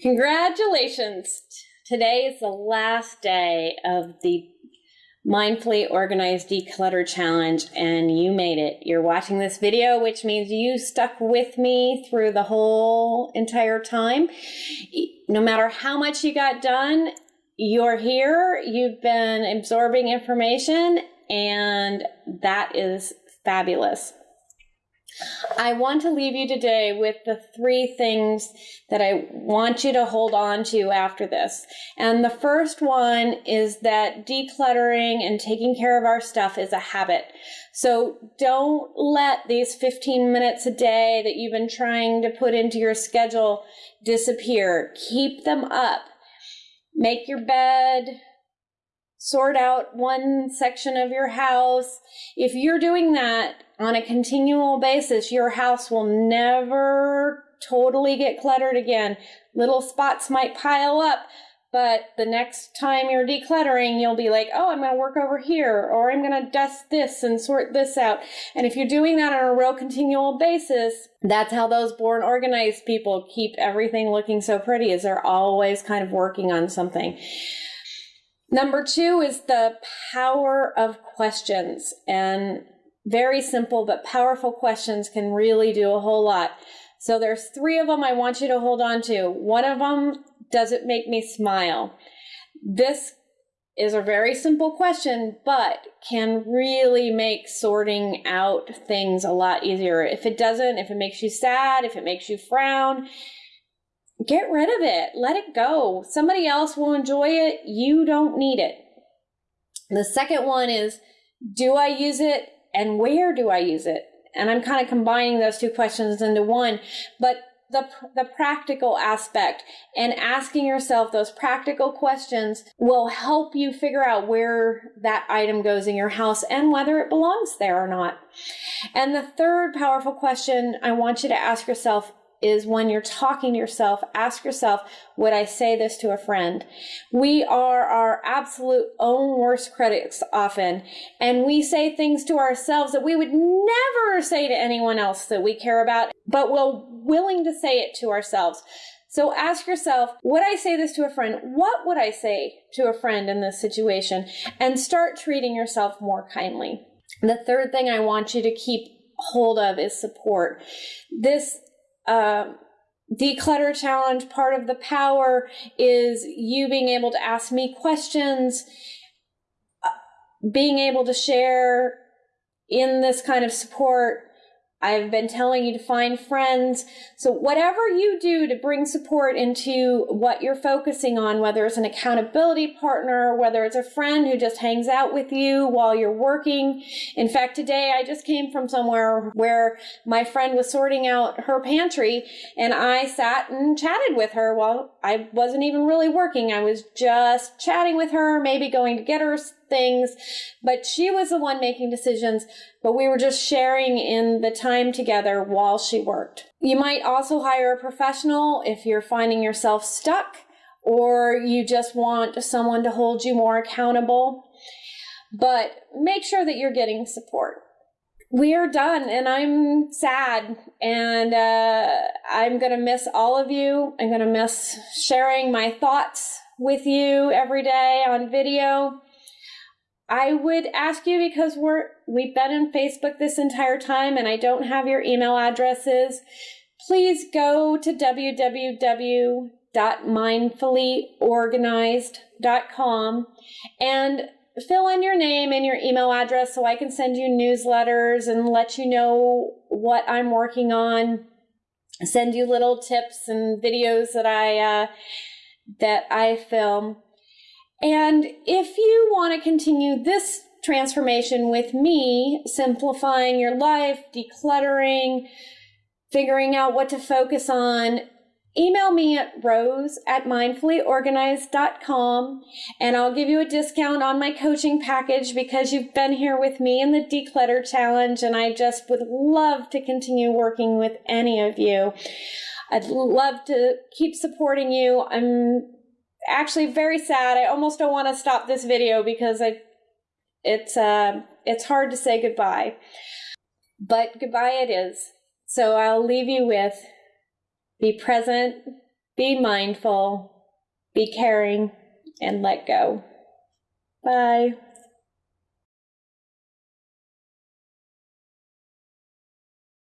Congratulations! Today is the last day of the Mindfully Organized Declutter Challenge, and you made it. You're watching this video, which means you stuck with me through the whole entire time. No matter how much you got done, you're here, you've been absorbing information, and that is fabulous. I want to leave you today with the three things that I want you to hold on to after this. And the first one is that decluttering and taking care of our stuff is a habit. So don't let these 15 minutes a day that you've been trying to put into your schedule disappear. Keep them up. Make your bed, sort out one section of your house. If you're doing that on a continual basis, your house will never totally get cluttered again. Little spots might pile up, but the next time you're decluttering, you'll be like, oh, I'm going to work over here, or I'm going to dust this and sort this out. And if you're doing that on a real continual basis, that's how those born organized people keep everything looking so pretty, is they're always kind of working on something. Number two is the power of questions. And very simple but powerful questions can really do a whole lot. So there's three of them I want you to hold on to. One of them, does it make me smile? This is a very simple question, but can really make sorting out things a lot easier. If it doesn't, if it makes you sad, if it makes you frown, get rid of it. Let it go. Somebody else will enjoy it. You don't need it. The second one is do I use it and where do I use it? And I'm kind of combining those two questions into one, but the, the practical aspect and asking yourself those practical questions will help you figure out where that item goes in your house and whether it belongs there or not. And the third powerful question I want you to ask yourself is when you're talking to yourself, ask yourself, would I say this to a friend? We are our absolute own worst critics often, and we say things to ourselves that we would never say to anyone else that we care about, but we're willing to say it to ourselves. So ask yourself, would I say this to a friend? What would I say to a friend in this situation? And start treating yourself more kindly. The third thing I want you to keep hold of is support. This um, declutter challenge, part of the power is you being able to ask me questions, uh, being able to share in this kind of support I've been telling you to find friends. So whatever you do to bring support into what you're focusing on, whether it's an accountability partner, whether it's a friend who just hangs out with you while you're working. In fact, today I just came from somewhere where my friend was sorting out her pantry and I sat and chatted with her while I wasn't even really working. I was just chatting with her, maybe going to get her things, but she was the one making decisions, but we were just sharing in the time together while she worked. You might also hire a professional if you're finding yourself stuck or you just want someone to hold you more accountable. But make sure that you're getting support. We are done, and I'm sad, and uh, I'm to miss all of you. I'm to miss sharing my thoughts with you every day on video. I would ask you because we're we've been in Facebook this entire time and I don't have your email addresses. Please go to www.mindfullyorganized.com and fill in your name and your email address so I can send you newsletters and let you know what I'm working on. Send you little tips and videos that I uh, that I film. And if you want to continue this transformation with me, simplifying your life, decluttering, figuring out what to focus on, email me at rose at mindfullyorganized.com and I'll give you a discount on my coaching package because you've been here with me in the declutter challenge and I just would love to continue working with any of you. I'd love to keep supporting you. I'm actually very sad. I almost don't want to stop this video because I, it's uh, it's hard to say goodbye. But goodbye it is. So I'll leave you with be present, be mindful, be caring, and let go. Bye.